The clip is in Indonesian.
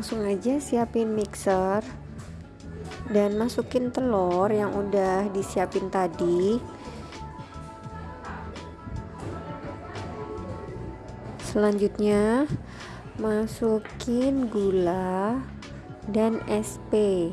langsung aja siapin mixer dan masukin telur yang udah disiapin tadi. Selanjutnya masukin gula dan SP